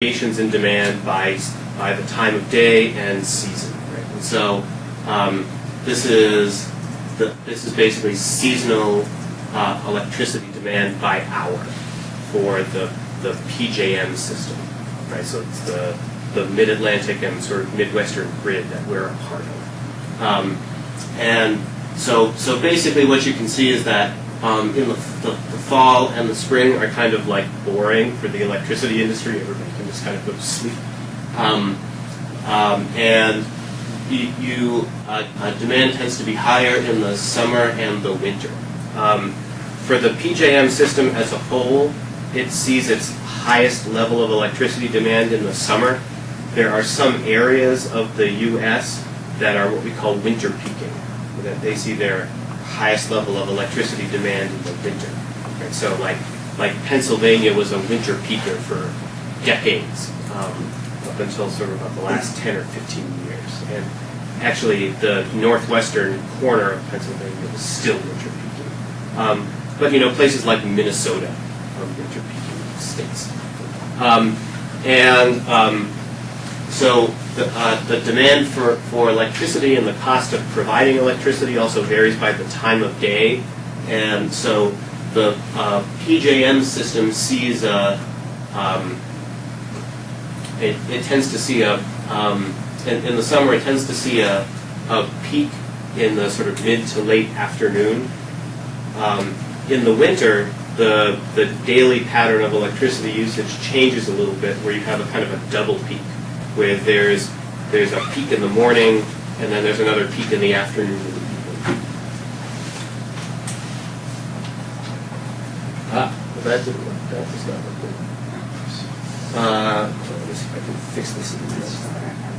variations in demand by by the time of day and season. Right? And so um, this is the, this is basically seasonal uh, electricity demand by hour for the the PJM system. Right? So it's the the Mid-Atlantic and sort of Midwestern grid that we're a part of. Um, and so so basically what you can see is that um, in the, the, the fall and the spring are kind of like boring for the electricity industry. Everybody can just kind of go to sleep. Um, um, and you, you uh, uh, demand tends to be higher in the summer and the winter. Um, for the PJM system as a whole, it sees its highest level of electricity demand in the summer. There are some areas of the U.S. that are what we call winter peaking, that they see their highest level of electricity demand in the winter. Right? So like like Pennsylvania was a winter peaker for decades, um, up until sort of about the last 10 or 15 years. And actually the northwestern corner of Pennsylvania was still winter peaking. Um, but you know, places like Minnesota are winter peaking states. Um, and um, so the, uh, the demand for, for electricity and the cost of providing electricity also varies by the time of day. And so the uh, PJM system sees a, um, it, it tends to see a, um, in, in the summer it tends to see a, a peak in the sort of mid to late afternoon. Um, in the winter, the, the daily pattern of electricity usage changes a little bit where you have a kind of a double peak where there's there's a peak in the morning and then there's another peak in the afternoon. Ah, well, that didn't work. That does not look good. Uh, let me see if I can fix this.